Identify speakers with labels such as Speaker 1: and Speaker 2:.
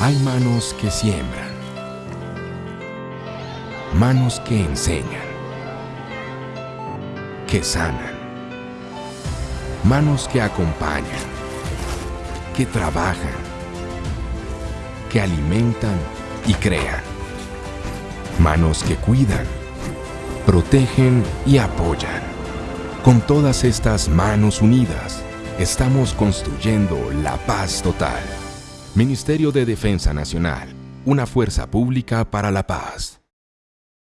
Speaker 1: Hay manos que siembran, manos que enseñan, que sanan, manos que acompañan, que trabajan, que alimentan y crean, manos que cuidan, protegen y apoyan. Con todas estas manos unidas, estamos construyendo la paz total. Ministerio de Defensa Nacional, una fuerza pública para la paz.